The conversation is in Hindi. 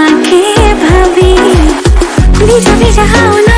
তোমাকে ভাবি ভিজা ভিজা হাওয়া